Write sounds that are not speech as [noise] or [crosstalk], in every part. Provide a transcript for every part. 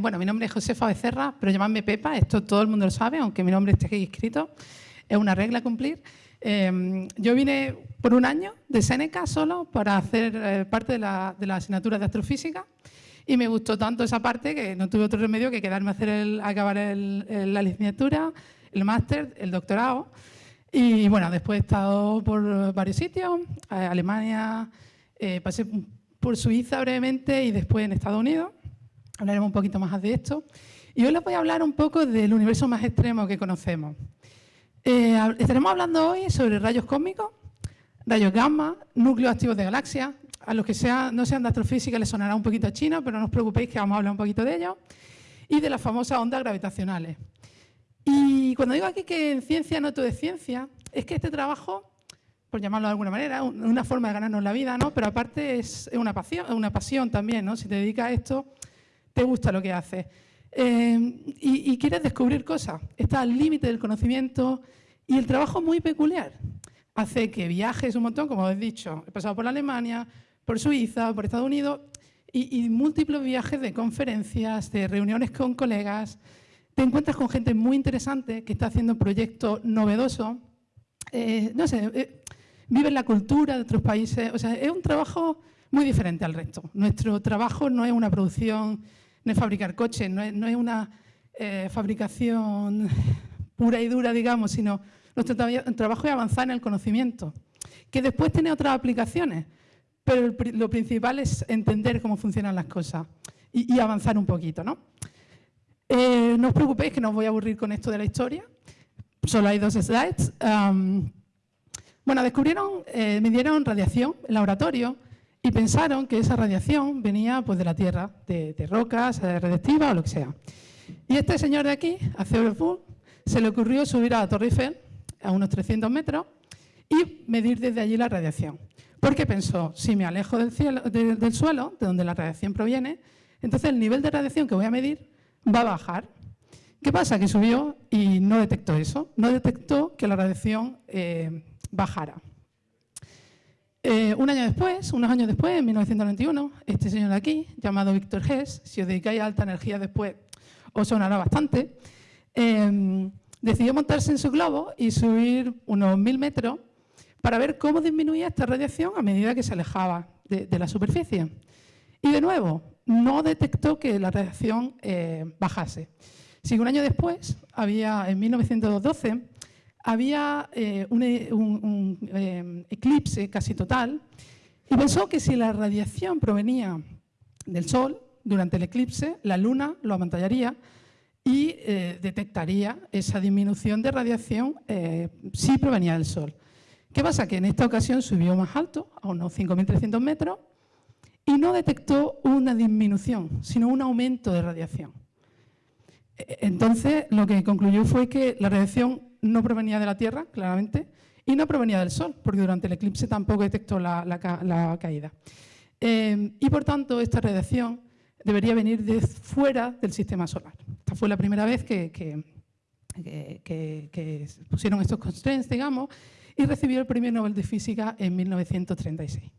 bueno, mi nombre es Josefa Becerra, pero llamadme Pepa, esto todo el mundo lo sabe, aunque mi nombre esté aquí escrito, es una regla a cumplir. Em, yo vine por un año de Seneca solo para hacer eh, parte de la, de asignatura de astrofísica y me gustó tanto esa parte que no tuve otro remedio que quedarme a hacer el, acabar la licenciatura, el máster, el doctorado. Y bueno, después he estado por varios sitios, eh, Alemania, eh, pasé por Suiza brevemente y después en Estados Unidos. Hablaremos un poquito más de esto. Y hoy les voy a hablar un poco del universo más extremo que conocemos. Eh, estaremos hablando hoy sobre rayos cósmicos, rayos gamma, núcleos activos de galaxias. A los que no sean de astrofísica les sonará un poquito a chino, pero no os preocupéis que vamos a hablar un poquito de ello. Y de las famosas ondas gravitacionales. Y cuando digo aquí que en ciencia no todo es ciencia, es que este trabajo, por llamarlo de alguna manera, una forma de ganarnos la vida, ¿no? pero aparte es una pasión, una pasión también. ¿no? Si te dedicas a esto, te gusta lo que haces. Eh, y, quieres descubrir cosas. Está al límite del conocimiento y el trabajo muy peculiar. Hace que viajes un montón, como he dicho. He pasado por Alemania, por Suiza, por Estados Unidos y, múltiples viajes de conferencias, de reuniones con colegas. Te encuentras con gente muy interesante que está haciendo proyectos novedosos. Eh, no sé, eh, vive la cultura de otros países. O sea, es un trabajo muy diferente al resto. Nuestro trabajo no es una producción no es fabricar coches, no es, una eh, fabricación [laughs] pura y dura, digamos, sino nuestro trabajo es avanzar en el conocimiento, que después tiene otras aplicaciones, pero lo principal es entender cómo funcionan las cosas y, avanzar un poquito. ¿no? Eh, no os preocupéis que no os voy a aburrir con esto de la historia, solo hay dos slides. bueno, descubrieron, eh, midieron radiación en laboratorio y pensaron que esa radiación venía pues, de la Tierra, de, rocas, de radiactiva o lo que sea. Y este señor de aquí, a Theodore se le ocurrió subir a la Torre Eiffel a unos 300 metros y medir desde allí la radiación. Porque pensó, si me alejo del suelo, de donde la radiación proviene, entonces el nivel de radiación que voy a medir va a bajar. ¿Qué pasa? Que subió y no detectó eso, no detectó que la radiación eh, bajara. Eh, un año después, unos años después, en 1991, este señor de aquí, llamado Víctor Hess, si os dedicáis a alta energía después, os sonará bastante, em, decidió montarse en su globo y subir unos mil metros para ver cómo disminuía esta radiación a medida que se alejaba de, la superficie. Y de nuevo, no detectó que la radiación eh, bajase. Si un año después, había, en 1912, había eh, un, eh, eclipse casi total y pensó que si la radiación provenía del Sol durante el eclipse, la Luna lo amantallaría y eh, detectaría esa disminución de radiación si provenía del Sol. ¿Qué pasa? Que en esta ocasión subió más alto, a unos 5.300 metros, y no detectó una disminución, sino un aumento de radiación. Entonces, lo que concluyó fue que la radiación no provenía de la Tierra, claramente, y no provenía del Sol, porque durante el eclipse tampoco detectó la, caída. Eh, y por tanto, esta radiación debería venir de fuera del sistema solar. Esta fue la primera vez que, pusieron estos constraints, digamos, y recibió el Premio Nobel de Física en 1936.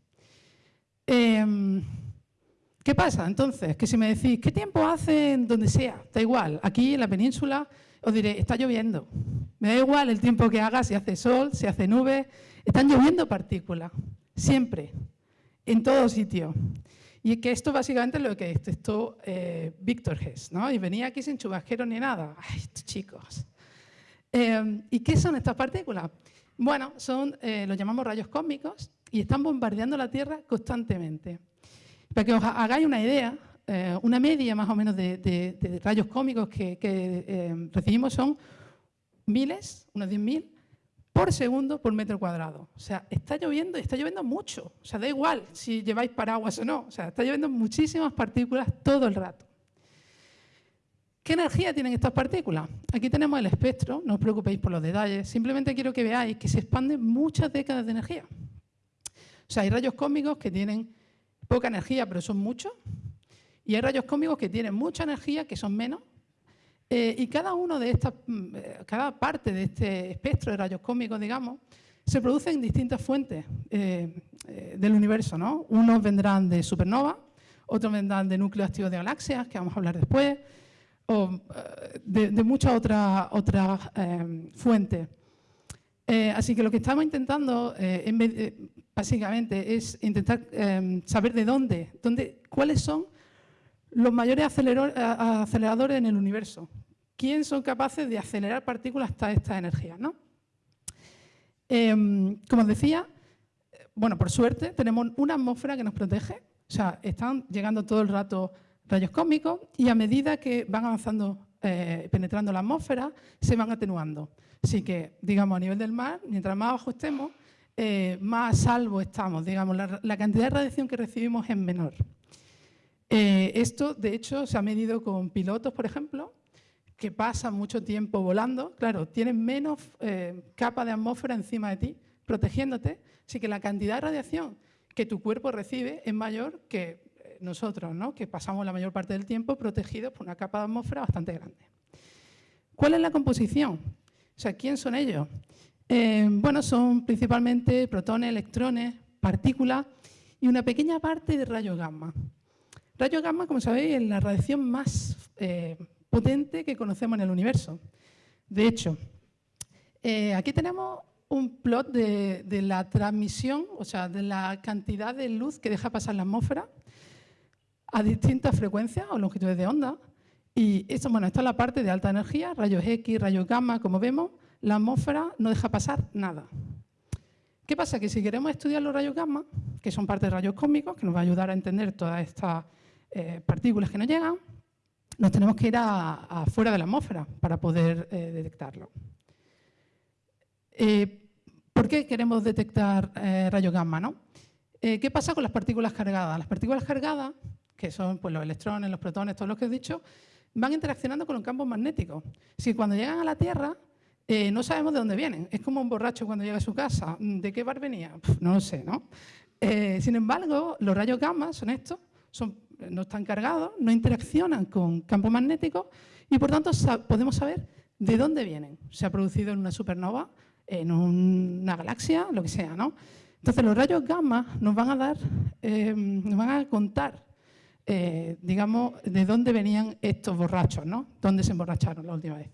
Eh, ¿Qué pasa entonces? Que si me decís, ¿qué tiempo hace en donde sea? Da igual, aquí en la península os diré, está lloviendo. Me da igual el tiempo que haga, si hace sol, si hace nube. Están lloviendo partículas, siempre, en todo sitio. Y que esto básicamente es lo que detectó eh, Víctor Hess, ¿no? Y venía aquí sin chubasquero ni nada. ¡Ay, chicos! Eh, ¿Y qué son estas partículas? Bueno, son, eh, los llamamos rayos cósmicos y están bombardeando la Tierra constantemente. Para que os hagáis una idea, eh, una media más o menos de, rayos cómicos que, eh, recibimos son miles, unos 10.000, por segundo por metro cuadrado. O sea, está lloviendo y está lloviendo mucho. O sea, da igual si lleváis paraguas o no. O sea, está lloviendo muchísimas partículas todo el rato. ¿Qué energía tienen estas partículas? Aquí tenemos el espectro, no os preocupéis por los detalles, simplemente quiero que veáis que se expanden muchas décadas de energía. O sea, hay rayos cósmicos que tienen poca energía, pero son muchos, y hay rayos cósmicos que tienen mucha energía, que son menos, eh, y cada uno de estas, mm, eh, cada parte de este espectro de rayos cósmicos, digamos, se producen en distintas fuentes eh, del universo. ¿no? Unos vendrán de supernova, otros vendrán de núcleos activos de galaxias, que vamos a hablar después, o eh, de, muchas otras, eh, fuentes. Eh, así que lo que estamos intentando, básicamente, es intentar saber de dónde, dónde, cuáles son los mayores aceleradores en el universo. ¿Quién son capaces de acelerar partículas hasta esta energía? ¿no? como decía, bueno, por suerte, tenemos una atmósfera que nos protege. O sea, están llegando todo el rato rayos cósmicos y a medida que van avanzando, eh, penetrando la atmósfera, se van atenuando. Así que, digamos, a nivel del mar, mientras más abajo estemos, eh, más a salvo estamos. Digamos, la, cantidad de radiación que recibimos es menor. Eh, esto, de hecho, se ha medido con pilotos, por ejemplo, que pasan mucho tiempo volando. Claro, tienen menos capa de atmósfera encima de ti, protegiéndote, así que la cantidad de radiación que tu cuerpo recibe es mayor que nosotros, ¿no? que pasamos la mayor parte del tiempo protegidos por una capa de atmósfera bastante grande. ¿Cuál es la composición? O sea, ¿quién son ellos? Eh, bueno, son principalmente protones, electrones, partículas y una pequeña parte de rayos gamma. Rayos gamma, como sabéis, es la radiación más eh, potente que conocemos en el universo. De hecho, aquí tenemos un plot de, la transmisión, o sea, de la cantidad de luz que deja pasar la atmósfera a distintas frecuencias o longitudes de onda. Y esto, bueno, esta es la parte de alta energía, rayos X, rayos gamma, como vemos, la atmósfera no deja pasar nada. ¿Qué pasa? Que si queremos estudiar los rayos gamma, que son parte de rayos cósmicos, que nos va a ayudar a entender todas estas eh, partículas que nos llegan, nos tenemos que ir afuera de la atmósfera para poder eh, detectarlo. Eh, ¿Por qué queremos detectar eh, rayos gamma? ¿no? ¿Qué pasa con las partículas cargadas? Las partículas cargadas, que son pues, los electrones, los protones, todos los que he dicho, van interaccionando con los campos magnéticos. Si cuando llegan a la Tierra eh, no sabemos de dónde vienen. Es como un borracho cuando llega a su casa. ¿De qué bar venía? no lo sé, ¿no? sin embargo, los rayos gamma son estos, son, no están cargados, no interaccionan con campos magnéticos y por tanto podemos saber de dónde vienen. Se ha producido en una supernova en una galaxia, lo que sea, ¿no? Entonces los rayos gamma nos van a dar, eh, nos van a contar, eh, digamos, de dónde venían estos borrachos, ¿no? Dónde se emborracharon la última vez.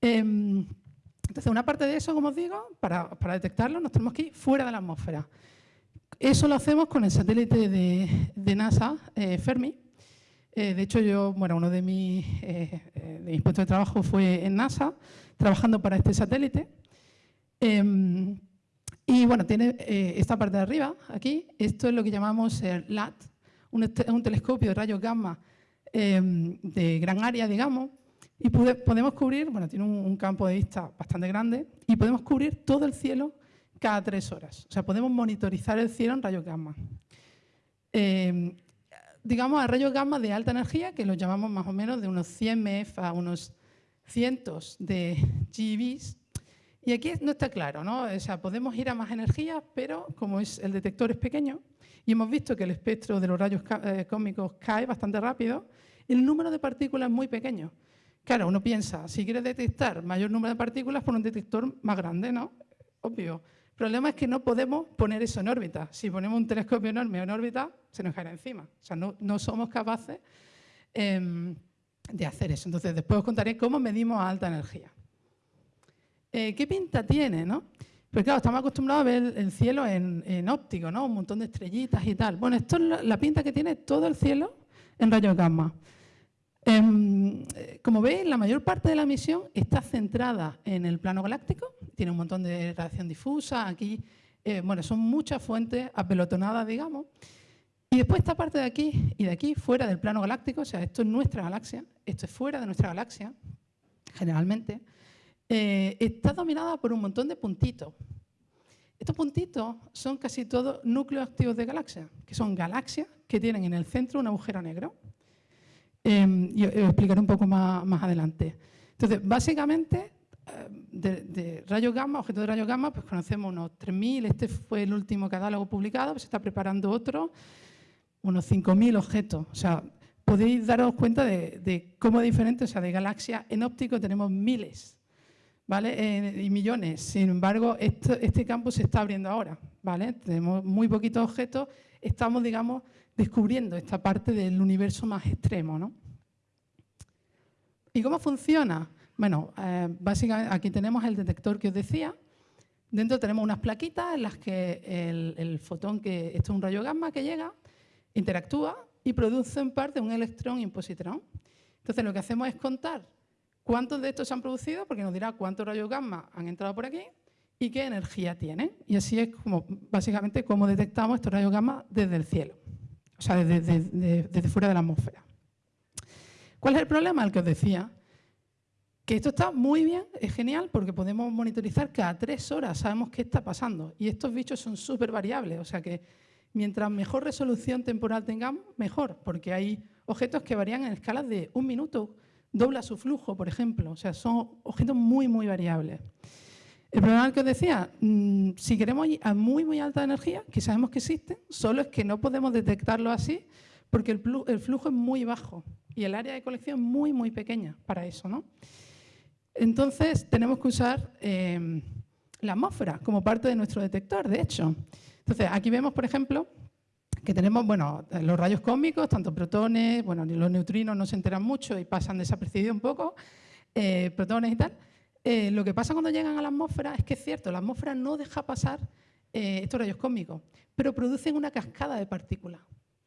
Em, entonces, una parte de eso, como os digo, para, detectarlo nos tenemos que ir fuera de la atmósfera. Eso lo hacemos con el satélite de, NASA, eh, Fermi. de hecho, yo, bueno, uno de mis, de puestos de trabajo fue en NASA, trabajando para este satélite. Em, y bueno, tiene eh, esta parte de arriba, aquí, esto es lo que llamamos el LAT, un, telescopio de rayos gamma em, de gran área, digamos, y podemos cubrir, bueno, tiene un, campo de vista bastante grande, y podemos cubrir todo el cielo cada tres horas. O sea, podemos monitorizar el cielo en rayos gamma. Em, digamos, a rayos gamma de alta energía, que los llamamos más o menos de unos 100 MF a unos cientos de GeVs, y aquí no está claro, ¿no? O sea, podemos ir a más energía, pero como es, el detector es pequeño y hemos visto que el espectro de los rayos eh, cósmicos cae bastante rápido, el número de partículas es muy pequeño. Claro, uno piensa, si quieres detectar mayor número de partículas, pon un detector más grande, ¿no? Obvio. El problema es que no podemos poner eso en órbita. Si ponemos un telescopio enorme en órbita, se nos caerá encima. O sea, no, no somos capaces em, de hacer eso. Entonces, después os contaré cómo medimos a alta energía. Eh, ¿qué pinta tiene? ¿no? Pues claro, estamos acostumbrados a ver el cielo en, óptico, ¿no? un montón de estrellitas y tal. Bueno, esto es la, pinta que tiene todo el cielo en rayos gamma. Em, como veis, la mayor parte de la misión está centrada en el plano galáctico, tiene un montón de radiación difusa, aquí, eh, bueno, son muchas fuentes apelotonadas, digamos, y después esta parte de aquí y de aquí, fuera del plano galáctico, o sea, esto es nuestra galaxia, esto es fuera de nuestra galaxia, generalmente, eh, está dominada por un montón de puntitos. Estos puntitos son casi todos núcleos activos de galaxias, que son galaxias que tienen en el centro un agujero negro. Eh, y os explicaré un poco más, adelante. Entonces, básicamente, eh, de, rayos gamma, objetos de rayos gamma, pues conocemos unos 3.000, este fue el último catálogo publicado, pues se está preparando otro, unos 5.000 objetos. O sea, podéis daros cuenta de, de cómo diferente, o sea, de galaxias en óptico tenemos miles. ¿Vale? Eh, y millones. Sin embargo, este campo se está abriendo ahora. ¿vale? Tenemos muy poquitos objetos estamos, digamos, descubriendo esta parte del universo más extremo. ¿no? ¿Y cómo funciona? Bueno, eh, básicamente aquí tenemos el detector que os decía. Dentro tenemos unas plaquitas en las que el, fotón, que esto es un rayo gamma que llega, interactúa y produce en parte un electrón y un positrón. Entonces lo que hacemos es contar cuántos de estos se han producido, porque nos dirá cuántos rayos gamma han entrado por aquí y qué energía tienen. Y así es como básicamente cómo detectamos estos rayos gamma desde el cielo, o sea, desde, fuera de la atmósfera. ¿Cuál es el problema? El que os decía, que esto está muy bien, es genial, porque podemos monitorizar cada tres horas, sabemos qué está pasando. Y estos bichos son súper variables, o sea que mientras mejor resolución temporal tengamos, mejor, porque hay objetos que varían en escalas de un minuto, dobla su flujo, por ejemplo, o sea, son objetos muy, muy variables. El problema que os decía, mm, si queremos ir a muy, muy alta energía, que sabemos que existen, solo es que no podemos detectarlo así porque el, flujo es muy bajo y el área de colección es muy, muy pequeña para eso. ¿no? Entonces, tenemos que usar em, la atmósfera como parte de nuestro detector, de hecho. Entonces, aquí vemos, por ejemplo, que tenemos bueno, los rayos cósmicos, tanto protones, bueno, los neutrinos no se enteran mucho y pasan desapercibidos un poco, eh, protones y tal. Eh, lo que pasa cuando llegan a la atmósfera es que es cierto, la atmósfera no deja pasar eh, estos rayos cósmicos, pero producen una cascada de partículas.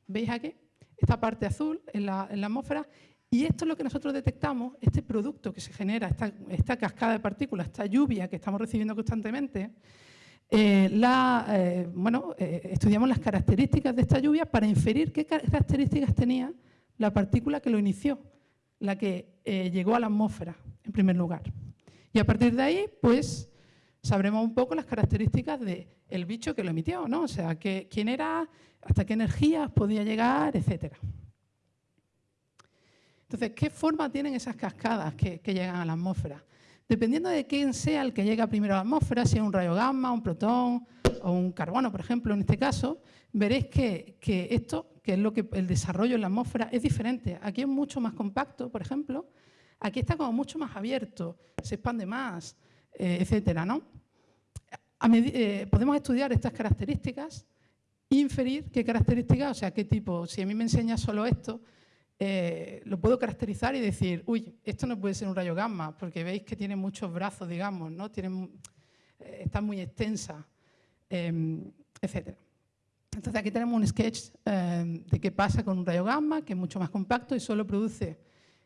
¿Veis aquí? Esta parte azul en la, en la atmósfera y esto es lo que nosotros detectamos, este producto que se genera, esta, cascada de partículas, esta lluvia que estamos recibiendo constantemente, eh, eh, bueno, eh, estudiamos las características de esta lluvia para inferir qué características tenía la partícula que lo inició, la que llegó a la atmósfera, en primer lugar. Y a partir de ahí, pues, sabremos un poco las características del bicho que lo emitió, ¿no? O sea, quién era, hasta qué energías podía llegar, etcétera. Entonces, ¿qué forma tienen esas cascadas que, llegan a la atmósfera? Dependiendo de quién sea el que llega primero a la atmósfera, si es un rayo gamma, un protón o un carbono, por ejemplo, en este caso, veréis que, esto, que es lo que el desarrollo en la atmósfera, es diferente. Aquí es mucho más compacto, por ejemplo. Aquí está como mucho más abierto, se expande más, eh, etcétera, ¿no? Eh, podemos estudiar estas características inferir qué características, o sea, qué tipo. Si a mí me enseña solo esto, eh, lo puedo caracterizar y decir, uy, esto no puede ser un rayo gamma, porque veis que tiene muchos brazos, digamos, ¿no? Tiene, eh, está muy extensa, eh, etc. Entonces aquí tenemos un sketch em, de qué pasa con un rayo gamma, que es mucho más compacto y solo produce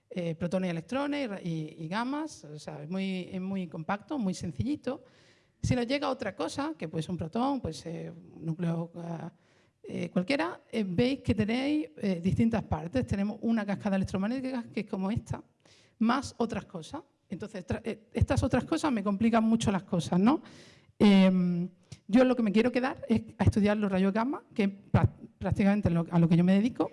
eh, protones y electrones y, y, gamas, o sea, es muy, es muy compacto, muy sencillito. Si nos llega otra cosa, que puede ser un protón, puede ser un núcleo eh, cualquiera, eh, veis que tenéis eh, distintas partes. Tenemos una cascada electromagnética que es como esta, más otras cosas. Entonces, estas otras cosas me complican mucho las cosas, ¿no? Em, yo lo que me quiero quedar es a estudiar los rayos gamma, que es prácticamente a lo que yo me dedico,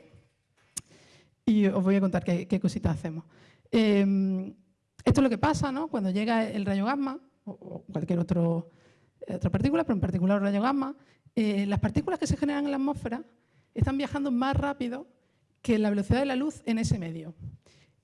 y os voy a contar qué, cositas hacemos. Em, esto es lo que pasa ¿no? cuando llega el rayo gamma, o cualquier otro, otra partícula, pero en particular el rayo gamma, eh, las partículas que se generan en la atmósfera están viajando más rápido que la velocidad de la luz en ese medio.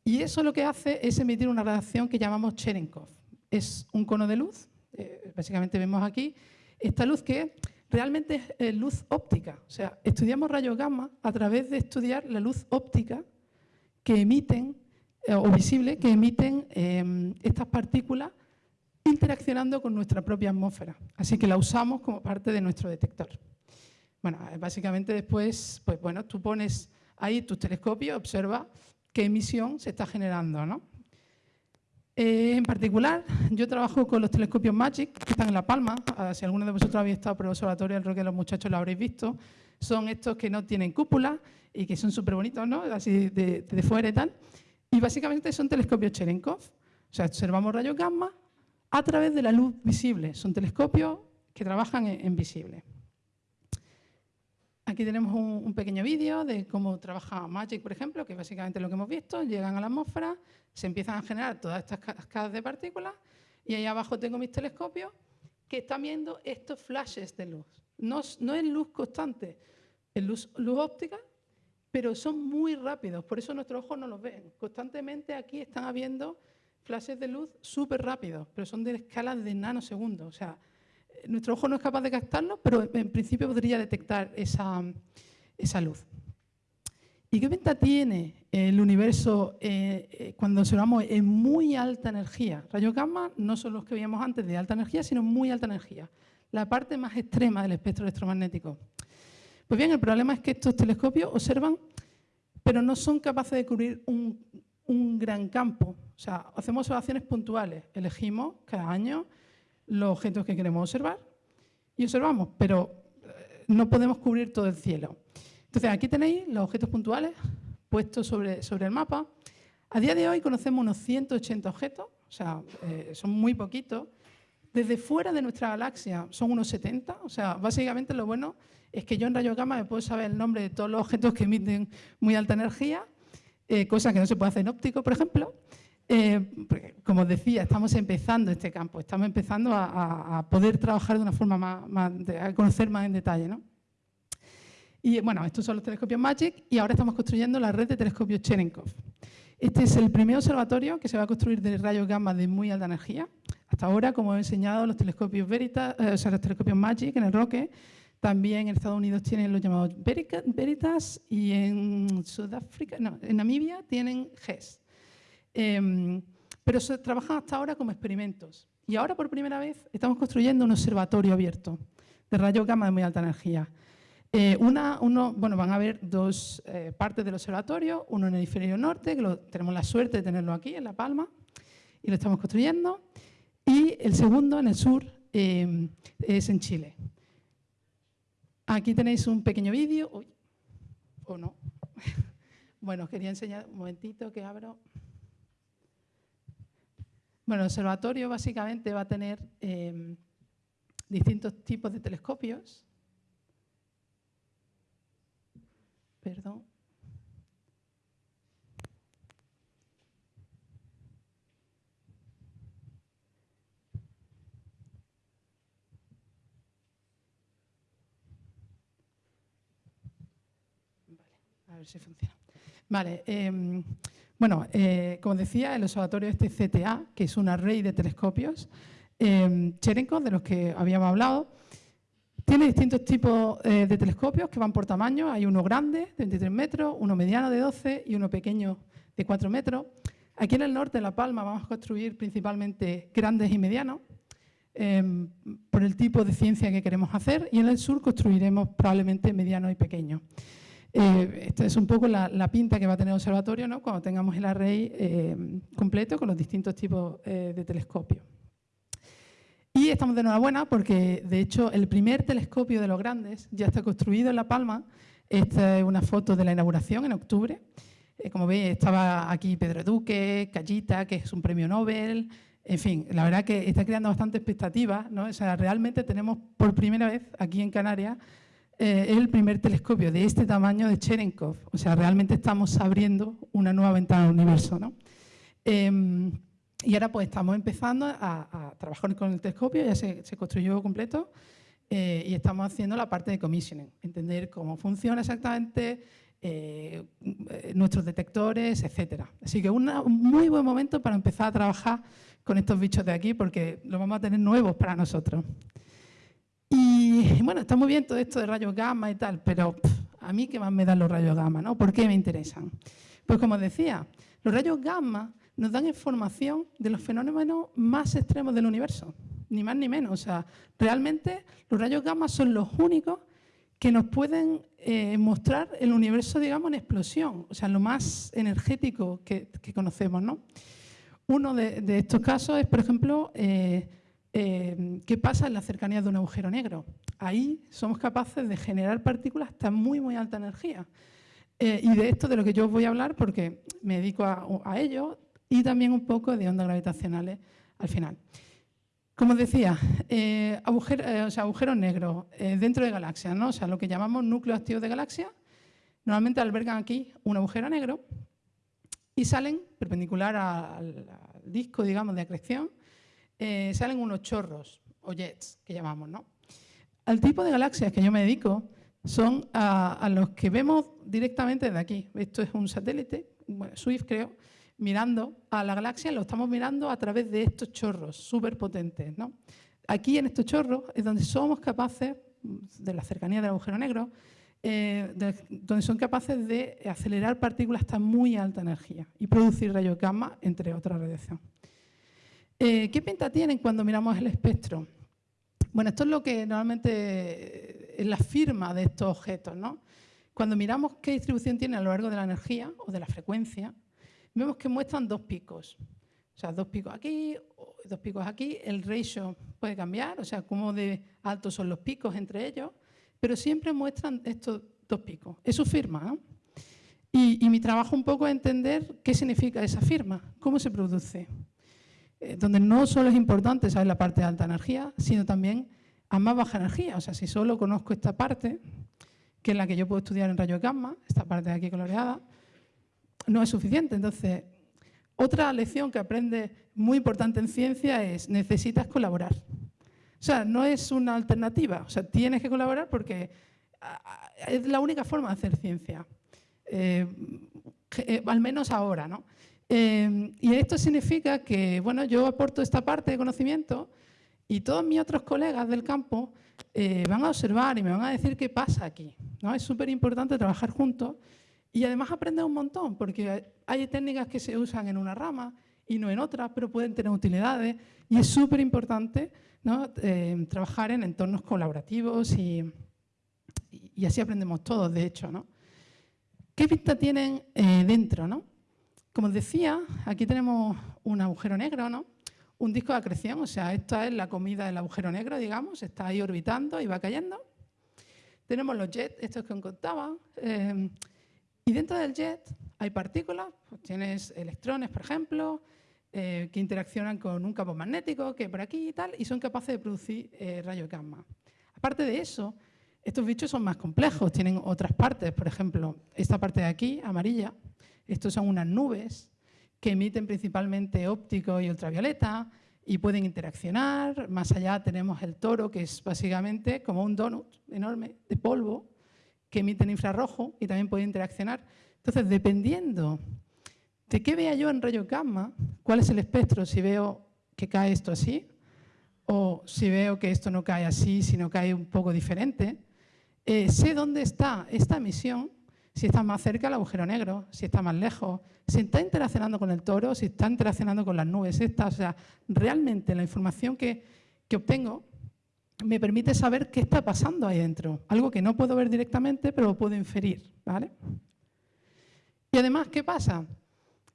Y eso lo que hace es emitir una radiación que llamamos Cherenkov. Es un cono de luz, eh, básicamente vemos aquí, esta luz que realmente es luz óptica. O sea, estudiamos rayos gamma a través de estudiar la luz óptica que emiten, eh, o visible, que emiten estas partículas interaccionando con nuestra propia atmósfera. Así que la usamos como parte de nuestro detector. Bueno, básicamente después, pues bueno, tú pones ahí tus telescopios, observa qué emisión se está generando, ¿no? Eh, en particular, yo trabajo con los telescopios MAGIC, que están en La Palma. Ah, si alguno de vosotros habéis estado por el observatorio del Roque de los Muchachos, lo habréis visto. Son estos que no tienen cúpula y que son súper bonitos, ¿no? Así de, de, fuera y tal. Y básicamente son telescopios Cherenkov. O sea, observamos rayos gamma a través de la luz visible. Son telescopios que trabajan en, visible. Aquí tenemos un, pequeño vídeo de cómo trabaja MAGIC, por ejemplo, que es básicamente lo que hemos visto. Llegan a la atmósfera, se empiezan a generar todas estas cascadas de partículas y ahí abajo tengo mis telescopios que están viendo estos flashes de luz. No, es luz constante, es luz, luz óptica, pero son muy rápidos, por eso nuestros ojos no los ven. Constantemente aquí están habiendo flashes de luz súper rápidos, pero son de escalas de nanosegundos. O sea, nuestro ojo no es capaz de captarlo, pero en principio podría detectar esa, esa luz. ¿Y qué ventaja tiene el universo eh, eh, cuando observamos en muy alta energía? Rayos gamma no son los que veíamos antes de alta energía, sino muy alta energía, la parte más extrema del espectro electromagnético. Pues bien, el problema es que estos telescopios observan, pero no son capaces de cubrir un, un gran campo. O sea, hacemos observaciones puntuales, elegimos cada año los objetos que queremos observar y observamos, pero eh, no podemos cubrir todo el cielo. Entonces, aquí tenéis los objetos puntuales puestos sobre, sobre el mapa. A día de hoy conocemos unos 180 objetos, o sea, eh, son muy poquitos. Desde fuera de nuestra galaxia son unos 70, o sea, básicamente lo bueno es que yo en rayos gamma me puedo saber el nombre de todos los objetos que emiten muy alta energía, eh, cosa que no se puede hacer en óptico, por ejemplo. Eh, como decía, estamos empezando este campo, estamos empezando a, poder trabajar de una forma más, a conocer más en detalle. ¿no? Y bueno, estos son los telescopios MAGIC y ahora estamos construyendo la red de telescopios Cherenkov. Este es el primer observatorio que se va a construir de rayos gamma de muy alta energía. Hasta ahora, como he enseñado, los telescopios Veritas, eh, o sea, los telescopios MAGIC en el Roque, también en Estados Unidos tienen los llamados Veritas y en Sudáfrica, no, en Namibia tienen GES. Em, pero se trabajan hasta ahora como experimentos. Y ahora, por primera vez, estamos construyendo un observatorio abierto de rayos gamma de muy alta energía. Eh, una, uno, bueno, van a haber dos eh, partes del observatorio, uno en el hemisferio norte, que tenemos la suerte de tenerlo aquí, en La Palma, y lo estamos construyendo, y el segundo en el sur eh, es en Chile. Aquí tenéis un pequeño vídeo, o no. [laughs] bueno, os quería enseñar un momentito que abro. Bueno, el observatorio básicamente va a tener distintos tipos de telescopios, Perdón. Vale, a si funciona. Vale, em, bueno, eh, como decía, el observatorio este CTA, que es una red de telescopios, eh, Cherenkov, de los que habíamos hablado, tiene distintos tipos eh, de telescopios que van por tamaño. Hay uno grande, de 23 metros, uno mediano de 12 y uno pequeño de 4 metros. Aquí en el norte, en La Palma, vamos a construir principalmente grandes y medianos em, por el tipo de ciencia que queremos hacer y en el sur construiremos probablemente medianos y pequeños. Eh, esta es un poco la, pinta que va a tener el observatorio ¿no? cuando tengamos el array em, completo con los distintos tipos eh, de telescopios. Y estamos de enhorabuena porque, de hecho, el primer telescopio de los grandes ya está construido en La Palma. Esta es una foto de la inauguración en octubre. Eh, como veis, estaba aquí Pedro Duque, Callita, que es un premio Nobel. En fin, la verdad que está creando bastante expectativas. ¿no? O sea, realmente tenemos por primera vez aquí en Canarias eh, el primer telescopio de este tamaño de Cherenkov. O sea, realmente estamos abriendo una nueva ventana al universo. ¿no? Em, y ahora pues estamos empezando a, trabajar con el telescopio, ya se, construyó completo eh, y estamos haciendo la parte de commissioning, entender cómo funciona exactamente eh, nuestros detectores, etcétera. Así que un muy buen momento para empezar a trabajar con estos bichos de aquí porque los vamos a tener nuevos para nosotros. Y bueno, está muy bien todo esto de rayos gamma y tal, pero a mí qué más me dan los rayos gamma, ¿no? ¿Por qué me interesan? Pues como decía, los rayos gamma nos dan información de los fenómenos más extremos del universo, ni más ni menos. O sea, realmente los rayos gamma son los únicos que nos pueden eh, mostrar el universo, digamos, en explosión, o sea, lo más energético que, conocemos. ¿no? Uno de, estos casos es, por ejemplo, eh, eh, qué pasa en la cercanía de un agujero negro. Ahí somos capaces de generar partículas hasta muy, muy alta energía. y de esto de lo que yo os voy a hablar, porque me dedico a, a ello, y también un poco de ondas gravitacionales al final. Como decía, eh, eh, agujeros negros eh, dentro de galaxias, ¿no? o sea, lo que llamamos núcleos activos de galaxias, normalmente albergan aquí un agujero negro y salen, perpendicular al, disco digamos, de acreción, salen unos chorros o jets que llamamos. ¿no? Al tipo de galaxias que yo me dedico son a, los que vemos directamente desde aquí. Esto es un satélite, Swift creo, mirando a la galaxia, lo estamos mirando a través de estos chorros súper potentes. ¿no? Aquí en estos chorros es donde somos capaces, de la cercanía del agujero negro, eh, donde son capaces de acelerar partículas hasta muy alta energía y producir rayos gamma, entre otras radiación. Eh, ¿Qué pinta tienen cuando miramos el espectro? Bueno, esto es lo que normalmente es la firma de estos objetos. ¿no? Cuando miramos qué distribución tiene a lo largo de la energía o de la frecuencia, vemos que muestran dos picos. O sea, dos picos aquí, dos picos aquí. El ratio puede cambiar, o sea, cómo de altos son los picos entre ellos, pero siempre muestran estos dos picos. Es su firma. Y, mi trabajo un poco es entender qué significa esa firma, cómo se produce. Eh, donde no solo es importante saber la parte de alta energía, sino también a más baja energía. O sea, si solo conozco esta parte, que es la que yo puedo estudiar en rayos gamma, esta parte de aquí coloreada, no es suficiente. Entonces, otra lección que aprende muy importante en ciencia es necesitas colaborar. O sea, no es una alternativa, o sea, tienes que colaborar porque es la única forma de hacer ciencia, eh, eh, al menos ahora. ¿no? Eh, y esto significa que bueno, yo aporto esta parte de conocimiento y todos mis otros colegas del campo van a observar y me van a decir qué pasa aquí. ¿no? Es súper importante trabajar juntos y además aprender un montón, porque hay técnicas que se usan en una rama y no en otra, pero pueden tener utilidades y es súper importante eh, trabajar en entornos colaborativos y, y, así aprendemos todos, de hecho. ¿no? ¿Qué pista tienen eh, dentro? ¿no? Como os decía, aquí tenemos un agujero negro, ¿no? un disco de acreción, o sea, esta es la comida del agujero negro, digamos, está ahí orbitando y va cayendo. Tenemos los jets, estos que os contaba, eh, y dentro del jet hay partículas, pues tienes electrones, por ejemplo, eh, que interaccionan con un campo magnético que por aquí y tal, y son capaces de producir eh, rayos gamma. Aparte de eso, estos bichos son más complejos, tienen otras partes, por ejemplo, esta parte de aquí, amarilla, estos son unas nubes que emiten principalmente óptico y ultravioleta y pueden interaccionar. Más allá tenemos el toro, que es básicamente como un donut enorme de polvo que emiten infrarrojo y también pueden interaccionar. Entonces, dependiendo de qué vea yo en rayo gamma, cuál es el espectro, si veo que cae esto así, o si veo que esto no cae así, sino cae un poco diferente, eh, sé dónde está esta emisión, si está más cerca del agujero negro, si está más lejos, si está interaccionando con el toro, si está interaccionando con las nubes estas. O sea, realmente la información que, que obtengo me permite saber qué está pasando ahí dentro. Algo que no puedo ver directamente, pero lo puedo inferir. ¿vale? Y además, ¿qué pasa?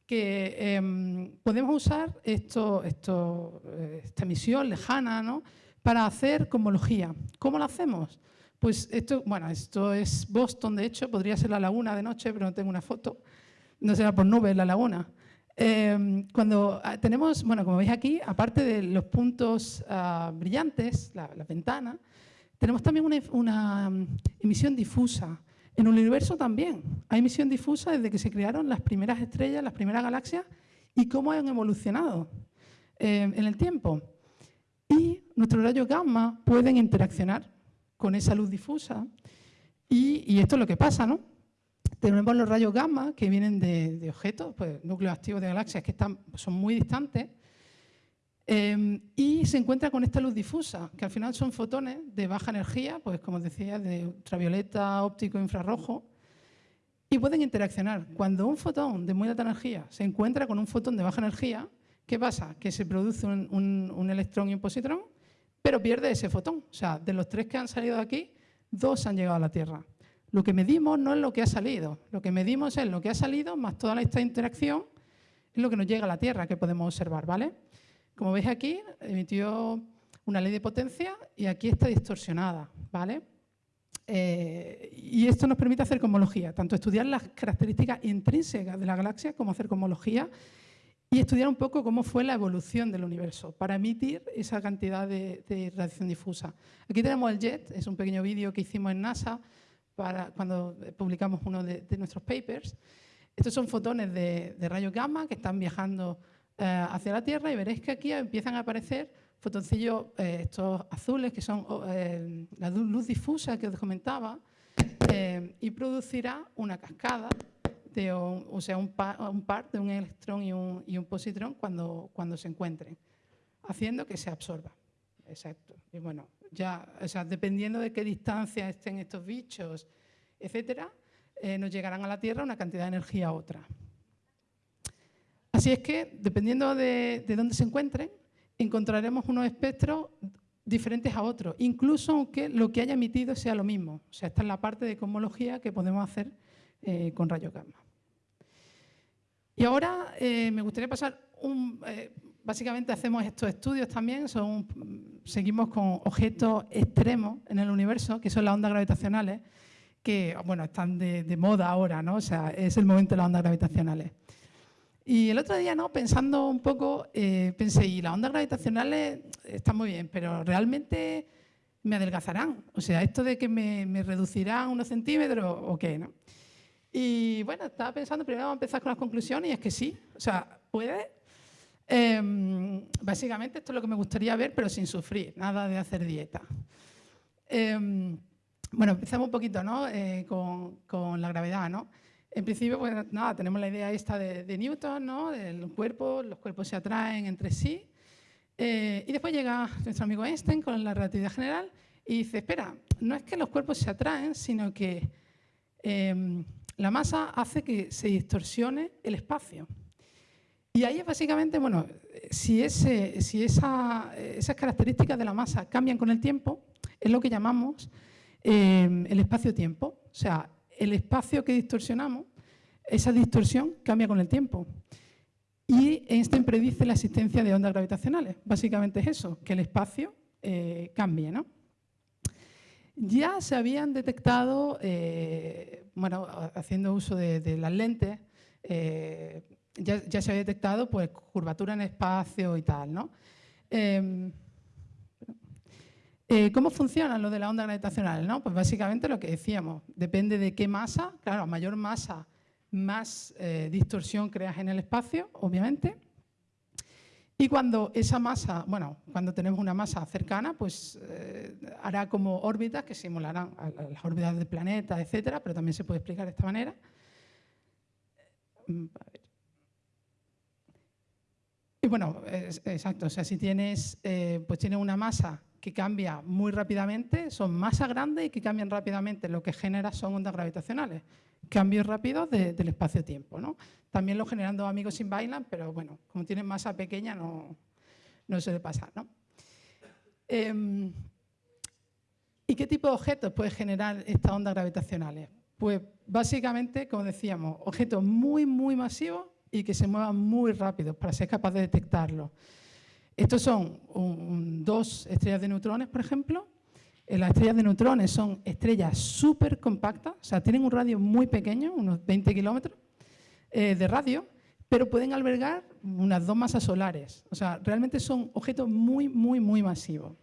Que em, podemos usar esto, esto, eh, esta emisión lejana ¿no? para hacer cosmología. ¿Cómo lo hacemos? Pues esto, bueno, esto es Boston, de hecho, podría ser la laguna de noche, pero no tengo una foto. No será por nubes la laguna. Em, cuando ah, tenemos, bueno, como veis aquí, aparte de los puntos ah, brillantes, la, ventana, tenemos también una, mm, emisión difusa. En el universo también hay emisión difusa desde que se crearon las primeras estrellas, las primeras galaxias y cómo han evolucionado em, en el tiempo. Y nuestros rayos gamma pueden interaccionar con esa luz difusa y, esto es lo que pasa, ¿no? Tenemos los rayos gamma que vienen de, objetos, pues, núcleos activos de galaxias que están, son muy distantes, em, y se encuentra con esta luz difusa, que al final son fotones de baja energía, pues como decía, de ultravioleta, óptico, infrarrojo, y pueden interaccionar. Cuando un fotón de muy alta energía se encuentra con un fotón de baja energía, ¿qué pasa? Que se produce un electrón y un positrón, pero pierde ese fotón. O sea, de los tres que han salido de aquí, dos han llegado a la Tierra. Lo que medimos no es lo que ha salido, lo que medimos es lo que ha salido más toda esta interacción es lo que nos llega a la Tierra que podemos observar, ¿vale? Como veis aquí, emitió una ley de potencia y aquí está distorsionada, ¿vale? Eh, y esto nos permite hacer cosmología, tanto estudiar las características intrínsecas de la galaxia como hacer cosmología y estudiar un poco cómo fue la evolución del universo para emitir esa cantidad de, de radiación difusa. Aquí tenemos el JET, es un pequeño vídeo que hicimos en NASA para cuando publicamos uno de, nuestros papers. Estos son fotones de, rayos gamma que están viajando eh, hacia la Tierra y veréis que aquí empiezan a aparecer fotoncillos, eh, estos azules, que son oh, eh, la luz difusa que os comentaba, y producirá una cascada, o sea, un par, de un electrón y un, y un positrón cuando, cuando se encuentren, haciendo que se absorba. exacto. Y bueno, ya, o sea, dependiendo de qué distancia estén estos bichos, etcétera, eh, nos llegarán a la Tierra una cantidad de energía a otra. Así es que, dependiendo de, de dónde se encuentren, encontraremos unos espectros diferentes a otros, incluso aunque lo que haya emitido sea lo mismo. O sea, esta es la parte de cosmología que podemos hacer eh, con rayos gamma. Y ahora eh, me gustaría pasar un... Eh, básicamente hacemos estos estudios también, seguimos con objetos extremos en el universo, que son las ondas gravitacionales, que bueno, están de, moda ahora, ¿no? O sea, es el momento de las ondas gravitacionales. Y el otro día, ¿no? pensando un poco, eh, pensé, y las ondas gravitacionales están muy bien, pero realmente me adelgazarán. O sea, esto de que me, reducirán unos centímetros o qué, ¿no? Y bueno, estaba pensando, primero vamos a empezar con las conclusiones, y es que sí, o sea, puede. Em, básicamente esto es lo que me gustaría ver, pero sin sufrir, nada de hacer dieta. Em, bueno, empezamos un poquito ¿no? Eh, con, con la gravedad, ¿no? En principio, pues nada, tenemos la idea esta de, Newton, ¿no? Del cuerpo, los cuerpos se atraen entre sí. Eh, y después llega nuestro amigo Einstein con la relatividad general y dice, espera, no es que los cuerpos se atraen, sino que em, la masa hace que se distorsione el espacio. Y ahí es básicamente, bueno, si, ese, si esa, esas características de la masa cambian con el tiempo, es lo que llamamos em, el espacio-tiempo. O sea, el espacio que distorsionamos, esa distorsión cambia con el tiempo. Y Einstein predice la existencia de ondas gravitacionales. Básicamente es eso, que el espacio eh, cambie. ¿no? Ya se habían detectado, eh, bueno, haciendo uso de, las lentes, eh, ya, se había detectado pues, curvatura en espacio y tal. ¿no? Em, eh, ¿Cómo funciona lo de la onda gravitacional? ¿no? Pues básicamente lo que decíamos, depende de qué masa, claro, a mayor masa, más distorsión creas en el espacio, obviamente. Y cuando esa masa, bueno, cuando tenemos una masa cercana, pues eh, hará como órbitas que simularán las órbitas del planeta, etcétera, pero también se puede explicar de esta manera. Mm, y bueno, exacto, o sea, si tienes, pues tienes una masa que cambia muy rápidamente, son masas grandes y que cambian rápidamente, lo que genera son ondas gravitacionales, cambios rápidos del espacio-tiempo. ¿no? También lo generan dos amigos sin bailan, pero bueno, como tienen masa pequeña no, no suele pasar. ¿no? Em, ¿Y qué tipo de objetos puede generar estas ondas gravitacionales? Pues básicamente, como decíamos, objetos muy, muy masivos y que se muevan muy rápido para ser capaz de detectarlos. Estos son dos estrellas de neutrones, por ejemplo. Eh, las estrellas de neutrones son estrellas súper compactas, o sea, tienen un radio muy pequeño, unos 20 kilómetros eh, de radio, pero pueden albergar unas dos masas solares. O sea, realmente son objetos muy, muy, muy masivos.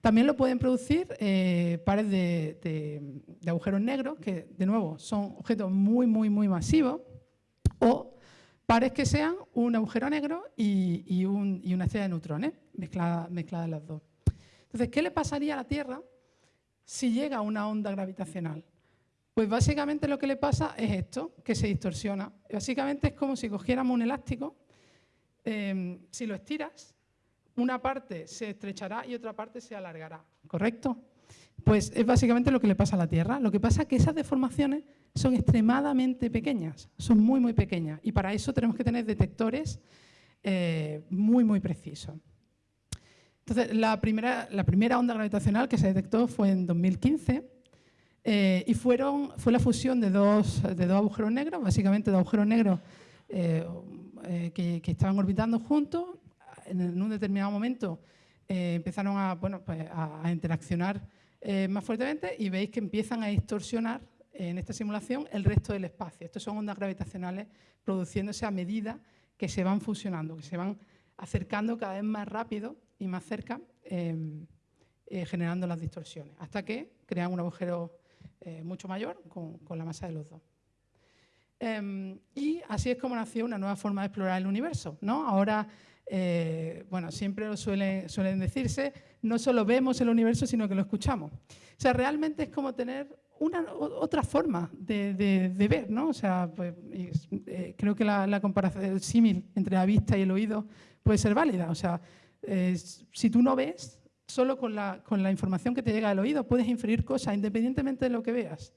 También lo pueden producir eh, pares de, de, agujeros negros, que de nuevo son objetos muy, muy, muy masivos, o pares que sean un agujero negro y, una estrella de neutrones, mezcladas mezclada las dos. Entonces, ¿qué le pasaría a la Tierra si llega una onda gravitacional? Pues básicamente lo que le pasa es esto, que se distorsiona. Básicamente es como si cogiéramos un elástico, em, si lo estiras, una parte se estrechará y otra parte se alargará, ¿correcto? Pues es básicamente lo que le pasa a la Tierra. Lo que pasa es que esas deformaciones son extremadamente pequeñas, son muy, muy pequeñas. Y para eso tenemos que tener detectores eh, muy, muy precisos. Entonces, la primera, la primera onda gravitacional que se detectó fue en 2015 eh, y fueron, fue la fusión de dos, de dos agujeros negros, básicamente dos agujeros negros eh, que, estaban orbitando juntos. En, un determinado momento empezaron a, bueno, pues, a interaccionar más fuertemente y veis que empiezan a distorsionar en esta simulación el resto del espacio. Estas son ondas gravitacionales produciéndose a medida que se van fusionando, que se van acercando cada vez más rápido y más cerca, em, eh, generando las distorsiones, hasta que crean un agujero eh, mucho mayor con, la masa de los dos. Em, y así es como nació una nueva forma de explorar el universo. ¿no? Ahora, eh, bueno, siempre lo suelen, suelen decirse, no solo vemos el universo, sino que lo escuchamos. O sea, realmente es como tener una otra forma de, ver, ¿no? O sea, pues, eh, creo que la, comparación, el símil entre la vista y el oído puede ser válida. O sea, si tú no ves, solo con la, con la información que te llega del oído puedes inferir cosas independientemente de lo que veas.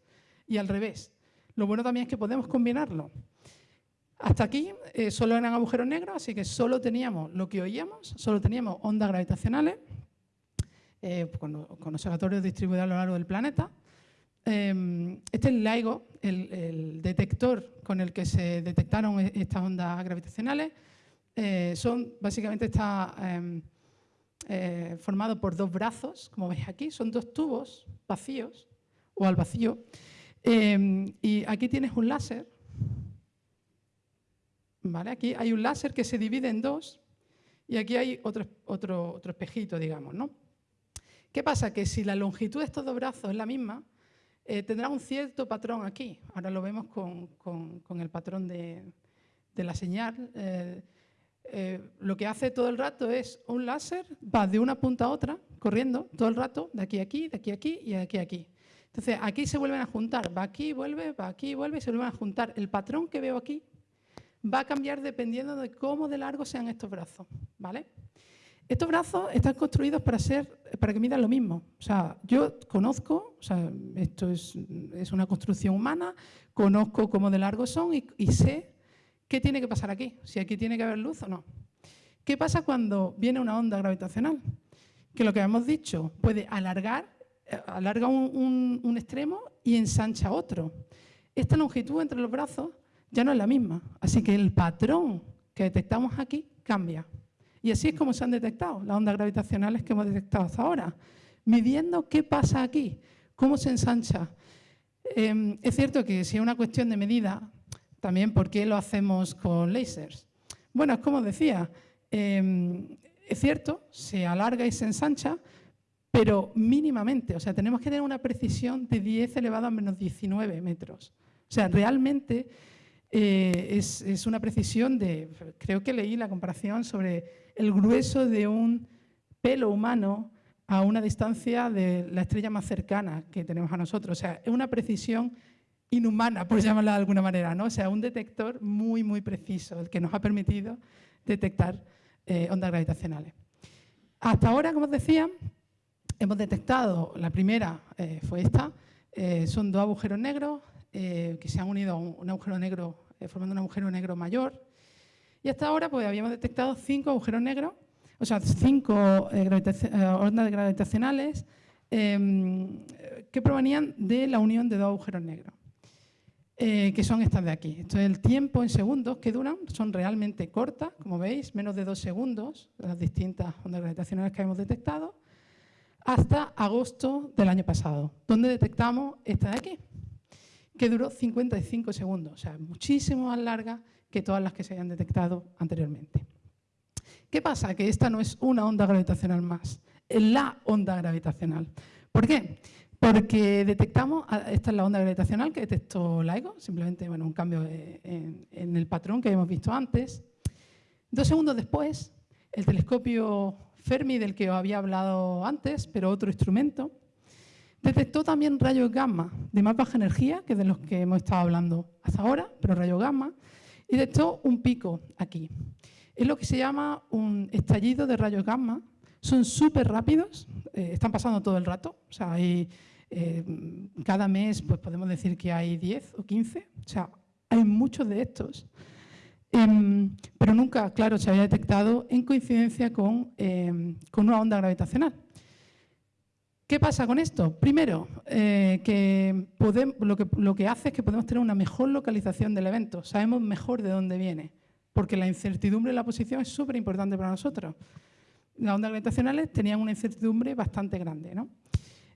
Y al revés. Lo bueno también es que podemos combinarlo. Hasta aquí eh, solo eran agujeros negros, así que solo teníamos lo que oíamos, solo teníamos ondas gravitacionales eh, con, observatorios distribuidos a lo largo del planeta. Em, este es el LIGO, el, detector con el que se detectaron e, estas ondas gravitacionales. Eh, son básicamente está em, formado por dos brazos, como veis aquí, son dos tubos vacíos o al vacío. Em, y aquí tienes un láser Aquí hay un láser que se divide en dos y aquí hay otro, otro, otro espejito, digamos. ¿no? ¿Qué pasa? Que si la longitud de estos dos brazos es la misma, eh, tendrá un cierto patrón aquí. Ahora lo vemos con, con, el patrón de, de la señal. Eh, eh, lo que hace todo el rato es un láser, va de una punta a otra, corriendo todo el rato, de aquí a aquí, de aquí a aquí y de aquí a aquí. Entonces, aquí se vuelven a juntar, va aquí, vuelve, va aquí, vuelve y se vuelven a juntar. El patrón que veo aquí va a cambiar dependiendo de cómo de largo sean estos brazos. ¿vale? Estos brazos están construidos para, ser, para que midan lo mismo. O sea, yo conozco, o sea, esto es, una construcción humana, conozco cómo de largo son y, y, sé qué tiene que pasar aquí, si aquí tiene que haber luz o no. ¿Qué pasa cuando viene una onda gravitacional? Que lo que hemos dicho puede alargar, eh, alarga un, un extremo y ensancha otro. Esta longitud entre los brazos ya no es la misma. Así que el patrón que detectamos aquí cambia. Y así es como se han detectado las ondas gravitacionales que hemos detectado hasta ahora, midiendo qué pasa aquí, cómo se ensancha. Em, es cierto que si es una cuestión de medida, también por qué lo hacemos con lasers. Bueno, es como decía, em, es cierto, se alarga y se ensancha, pero mínimamente, o sea, tenemos que tener una precisión de 10 elevado a menos 19 metros. O sea, realmente eh, es, una precisión de, creo que leí la comparación sobre el grueso de un pelo humano a una distancia de la estrella más cercana que tenemos a nosotros. O sea, es una precisión inhumana, por llamarla de alguna manera, ¿no? O sea, un detector muy, muy preciso, el que nos ha permitido detectar eh, ondas gravitacionales. Hasta ahora, como os decía, hemos detectado, la primera eh, fue esta, son dos agujeros negros, eh, que se han unido a un, agujero negro, eh, formando un agujero negro mayor. Y hasta ahora pues, habíamos detectado cinco agujeros negros, o sea, cinco eh, ondas gravitacionales em, que provenían de la unión de dos agujeros negros. que son estas de aquí. Entonces, el tiempo en segundos que duran son realmente cortas, como veis, menos de dos segundos, las distintas ondas gravitacionales que hemos detectado, hasta agosto del año pasado, donde detectamos esta de aquí que duró 55 segundos, o sea, muchísimo más larga que todas las que se hayan detectado anteriormente. ¿Qué pasa? Que esta no es una onda gravitacional más, es la onda gravitacional. ¿Por qué? Porque detectamos, esta es la onda gravitacional que detectó LIGO, simplemente bueno, un cambio en, en el patrón que habíamos visto antes. Dos segundos después, el telescopio Fermi del que os había hablado antes, pero otro instrumento, Detectó también rayos gamma de más baja energía, que de los que hemos estado hablando hasta ahora, pero rayos gamma, y detectó un pico aquí. Es lo que se llama un estallido de rayos gamma. Son súper rápidos, eh, están pasando todo el rato. O sea, hay, eh, cada mes pues podemos decir que hay 10 o 15. O sea, hay muchos de estos. Em, pero nunca, claro, se había detectado en coincidencia con, em, con una onda gravitacional. ¿Qué pasa con esto? Primero, eh, lo que hace es que podemos tener una mejor localización del evento, sabemos mejor de dónde viene, porque la incertidumbre de la posición es súper importante para nosotros. Las ondas gravitacionales tenían una incertidumbre bastante grande. ¿no?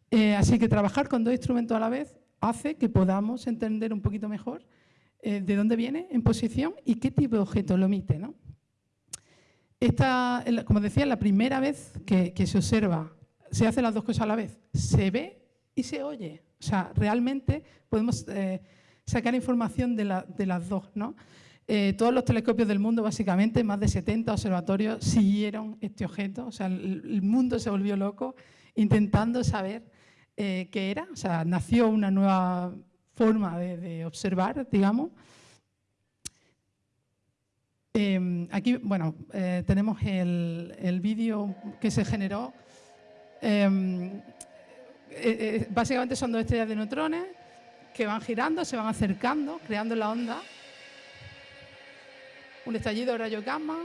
Eh, así que trabajar con dos instrumentos a la vez hace que podamos entender un poquito mejor eh, de dónde viene en posición y qué tipo de objeto lo emite. ¿no? Esta, como decía, la primera vez que se observa se hacen las dos cosas a la vez. Se ve y se oye. O sea, realmente podemos eh, sacar información de, las dos. ¿no? Eh, todos los telescopios del mundo, básicamente, más de 70 observatorios siguieron este objeto. O sea, el, mundo se volvió loco intentando saber eh, qué era. O sea, nació una nueva forma de, observar, digamos. aquí, bueno, tenemos el, el vídeo que se generó Em, básicamente son dos estrellas de neutrones que van girando, se van acercando, creando la onda. Un estallido de rayo gamma,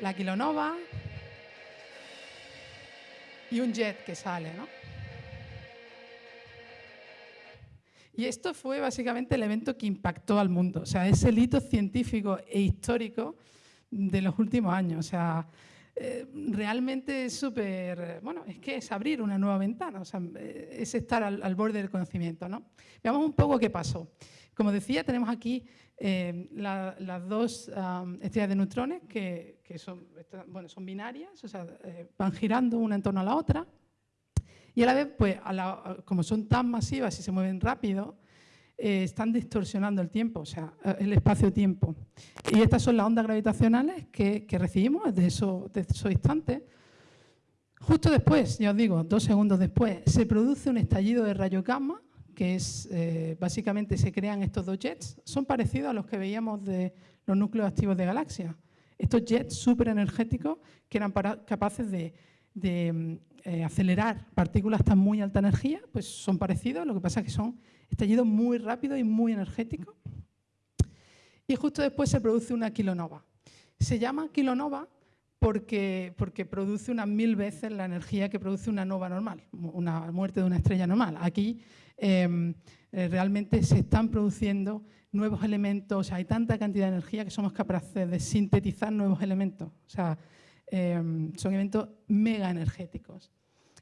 la kilonova y un jet que sale, ¿no? Y esto fue básicamente el evento que impactó al mundo, o sea, es el hito científico e histórico de los últimos años. O sea, eh, realmente es súper, bueno, es que es abrir una nueva ventana, o sea, eh, es estar al, borde del conocimiento. ¿no? Veamos un poco qué pasó. Como decía, tenemos aquí eh, las dos estrellas de neutrones que, son, bueno, son binarias, o sea, van girando una en torno a la otra. Y a la vez, pues, como son tan masivas y se mueven rápido, eh, están distorsionando el tiempo, o sea, eh, el espacio-tiempo. Y estas son las ondas gravitacionales que, recibimos de esos, de instantes. Justo después, ya os digo, dos segundos después, se produce un estallido de rayo gamma, que es, eh, básicamente se crean estos dos jets, son parecidos a los que veíamos de los núcleos activos de galaxias. Estos jets súper energéticos que eran capaces de, acelerar partículas tan muy alta energía, pues son parecidos, lo que pasa es que son estallido muy rápido y muy energético. Y justo después se produce una kilonova. Se llama kilonova porque, porque produce unas mil veces la energía que produce una nova normal, una muerte de una estrella normal. Aquí em, eh, realmente se están produciendo nuevos elementos, hay tanta cantidad de energía que somos capaces de sintetizar nuevos elementos. O sea, em, son eventos mega energéticos.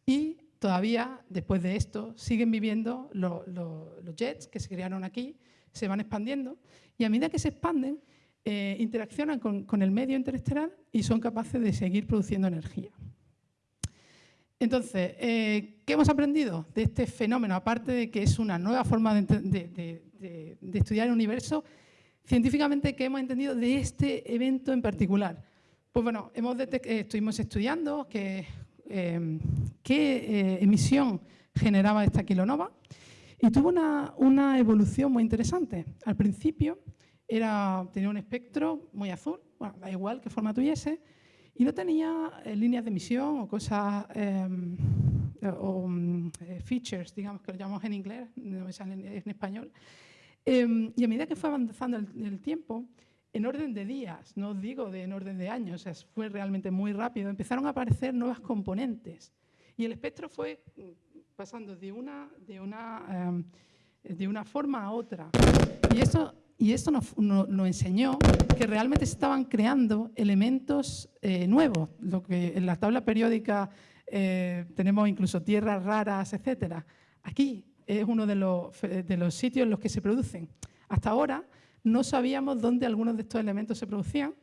Y todavía, después de esto, siguen viviendo los, jets que se crearon aquí, se van expandiendo y a medida que se expanden, eh, interaccionan con, el medio interestelar y son capaces de seguir produciendo energía. Entonces, eh, ¿qué hemos aprendido de este fenómeno? Aparte de que es una nueva forma de, estudiar el universo, científicamente, ¿qué hemos entendido de este evento en particular? Pues bueno, hemos eh, estuvimos estudiando que Em, qué eh, emisión generaba esta kilonova y tuvo una, evolución muy interesante. Al principio era, tenía un espectro muy azul, da igual qué forma tuviese, y no tenía eh, líneas de emisión o cosas, em, o eh, features, digamos que lo llamamos en inglés, no me sale en, español. Em, y a medida que fue avanzando el tiempo, en orden de días, no digo de en orden de años, fue realmente muy rápido, empezaron a aparecer nuevas componentes. Y el espectro fue pasando de una, de una, em, de una forma a otra. Y eso, y esto nos, nos, enseñó que realmente se estaban creando elementos eh, nuevos, lo que en la tabla periódica eh, tenemos incluso tierras raras, etc. Aquí es uno de los, de los sitios en los que se producen. Hasta ahora no sabíamos dónde algunos de estos elementos se producían,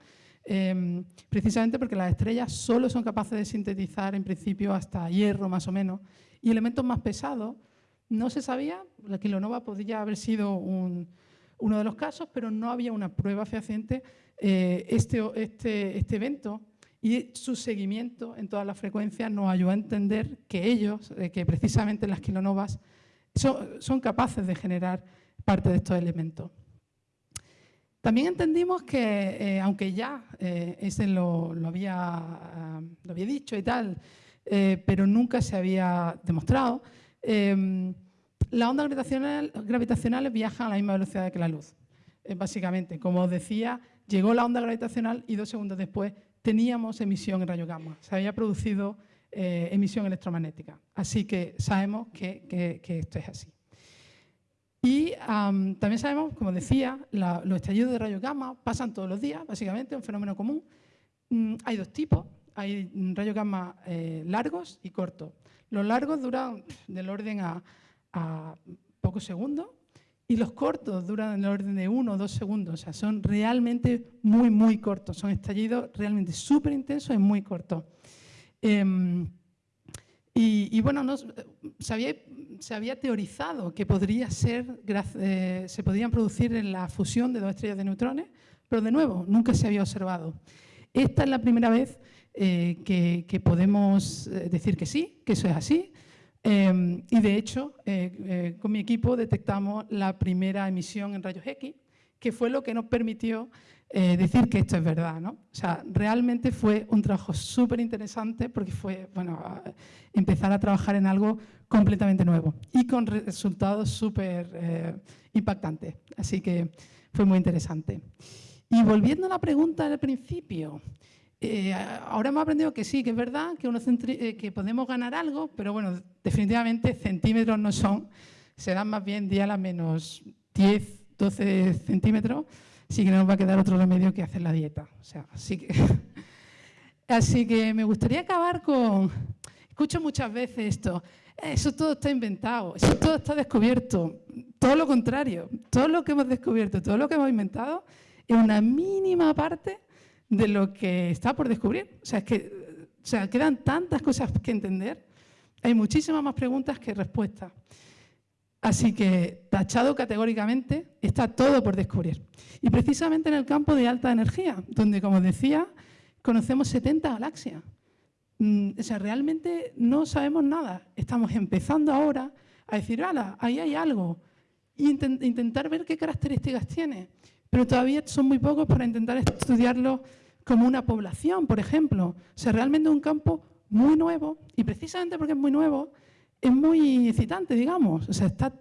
em, precisamente porque las estrellas solo son capaces de sintetizar en principio hasta hierro más o menos, y elementos más pesados no se sabía, la kilonova podría haber sido uno de los casos, pero no había una prueba fehaciente. Eh, este, este, este evento y su seguimiento en todas las frecuencias nos ayudó a entender que ellos, eh, que precisamente las kilonovas, son capaces de generar parte de estos elementos. También entendimos que, eh, aunque ya eh, ese lo, había, ah, lo, había, dicho y tal, eh, pero nunca se había demostrado, em, las ondas gravitacionales, gravitacionales viajan a la misma velocidad que la luz. básicamente, como os decía, llegó la onda gravitacional y dos segundos después teníamos emisión en rayo gamma. Se había producido emisión electromagnética. Así que sabemos que esto es así. Y también sabemos, como decía, los estallidos de rayos gamma pasan todos los días, básicamente, es un fenómeno común. Mm, hay dos tipos, hay rayos gamma eh, largos y cortos. Los largos duran del orden a, pocos segundos y los cortos duran del orden de uno o dos segundos. O sea, son realmente muy, muy cortos. Son estallidos realmente súper intensos y muy cortos. Em, y, bueno, no, se, había, teorizado que podría ser, eh, se podían producir en la fusión de dos estrellas de neutrones, pero de nuevo, nunca se había observado. Esta es la primera vez eh, que, podemos eh, decir que sí, que eso es así. y de hecho, con mi equipo detectamos la primera emisión en rayos X, que fue lo que nos permitió eh, decir que esto es verdad. ¿no? O sea, realmente fue un trabajo súper interesante porque fue bueno, empezar a trabajar en algo completamente nuevo y con resultados súper eh, impactantes. Así que fue muy interesante. Y volviendo a la pregunta del principio, eh, ahora hemos aprendido que sí, que es verdad, que, uno que podemos ganar algo, pero bueno, definitivamente centímetros no son, serán más bien la menos 10, 12 centímetros, sí que no nos va a quedar otro remedio que hacer la dieta. O sea, así que, [laughs] así que me gustaría acabar con... Escucho muchas veces esto, eso todo está inventado, eso todo está descubierto. Todo lo contrario, todo lo que hemos descubierto, todo lo que hemos inventado es una mínima parte de lo que está por descubrir. O sea, es que o sea, quedan tantas cosas que entender, hay muchísimas más preguntas que respuestas. Así que, tachado categóricamente, está todo por descubrir. Y precisamente en el campo de alta energía, donde, como decía, conocemos 70 galaxias. Mm, o sea, realmente no sabemos nada. Estamos empezando ahora a decir, ahí hay algo. E intentar ver qué características tiene. Pero todavía son muy pocos para intentar estudiarlo como una población, por ejemplo. O sea, realmente es un campo muy nuevo y precisamente porque es muy nuevo, es muy excitante, digamos. O sea, está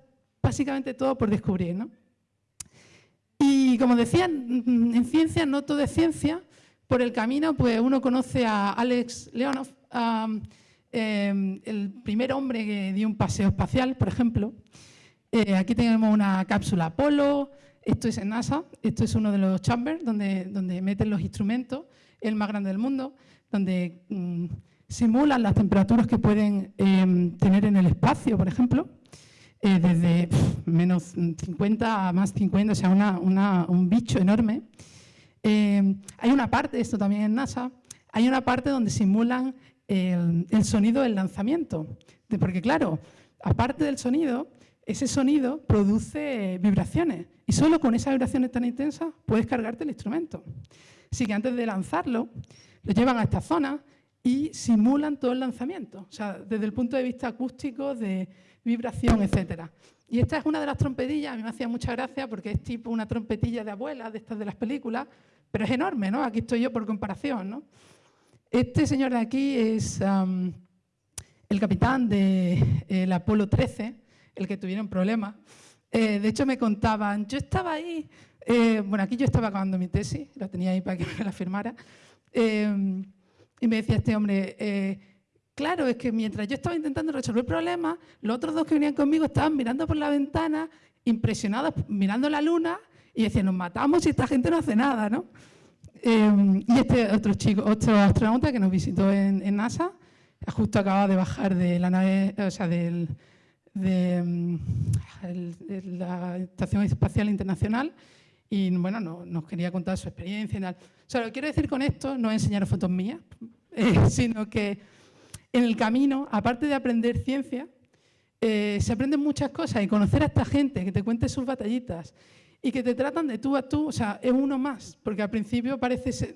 básicamente todo por descubrir, ¿no? Y como decía, en ciencia no todo es ciencia. Por el camino, pues uno conoce a Alex Leonov, em, el primer hombre que dio un paseo espacial, por ejemplo. Eh, aquí tenemos una cápsula Apolo, esto es en NASA, esto es uno de los chambers donde, donde meten los instrumentos, el más grande del mundo, donde mm, simulan las temperaturas que pueden em, tener en el espacio, por ejemplo, eh, desde menos 50 a más 50, o sea, un bicho enorme. Em, hay una parte, esto también en NASA, hay una parte donde simulan el, el sonido del lanzamiento, porque claro, aparte del sonido, ese sonido produce vibraciones y solo con esas vibraciones tan intensas puedes cargarte el instrumento. Así que antes de lanzarlo, lo llevan a esta zona y simulan todo el lanzamiento, o sea, desde el punto de vista acústico, de vibración, etc. Y esta es una de las trompetillas, a mí me hacía mucha gracia porque es tipo una trompetilla de abuela, de estas de las películas, pero es enorme, ¿no? Aquí estoy yo por comparación, ¿no? Este señor de aquí es el capitán del Apolo 13, el que tuvieron problemas. Eh, de hecho, me contaban, yo estaba ahí, eh, bueno, aquí yo estaba acabando mi tesis, la tenía ahí para que me la firmara, eh, y me decía este hombre, claro, es que mientras yo estaba intentando resolver problemas, los otros dos que venían conmigo estaban mirando por la ventana, impresionados, mirando la luna, y decían, nos matamos y esta gente no hace nada, ¿no? y este otro chico, otro astronauta que nos visitó en, en NASA, justo acaba de bajar de la nave, o sea, del, de, mm, la Estación Espacial Internacional y bueno, no, nos quería contar su experiencia y tal. O sea, lo que quiero decir con esto no es enseñar fotos mías, eh, [laughs] sino que en el camino, aparte de aprender ciencia, eh, se aprenden muchas cosas. Y conocer a esta gente que te cuente sus batallitas y que te tratan de tú a tú, o sea, es uno más, porque al principio parece,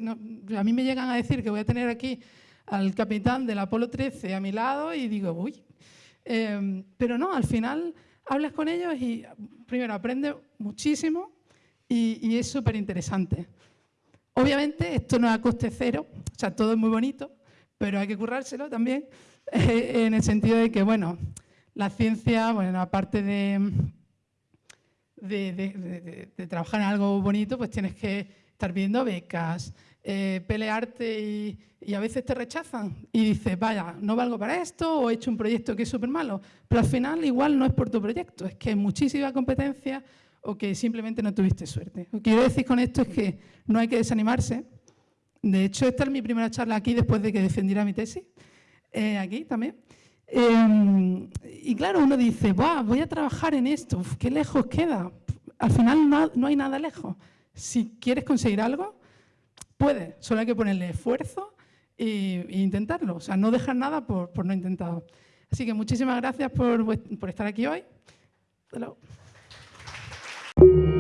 a mí me llegan a decir que voy a tener aquí al capitán del Apolo 13 a mi lado y digo, uy, Em, pero no, al final hablas con ellos y primero aprendes muchísimo y, es súper interesante. Obviamente esto no es a coste cero, o sea, todo es muy bonito, pero hay que currárselo también, [laughs] en el sentido de que, bueno, la ciencia, bueno, aparte de, de, trabajar en algo bonito, pues tienes que estar viendo becas, eh, pelearte y, a veces te rechazan y dices, vaya, no valgo para esto o he hecho un proyecto que es súper malo. Pero al final igual no es por tu proyecto, es que hay muchísima competencia o que simplemente no tuviste suerte. Lo que quiero decir con esto es que no hay que desanimarse. De hecho, esta es mi primera charla aquí después de que defendiera mi tesis, eh, aquí también. Em, y claro, uno dice, voy a trabajar en esto, qué lejos queda. Al final no, no hay nada lejos. Si quieres conseguir algo, Puede, solo hay que ponerle esfuerzo e, intentarlo. O sea, no dejar nada por, no intentarlo. Así que muchísimas gracias por, por estar aquí hoy. you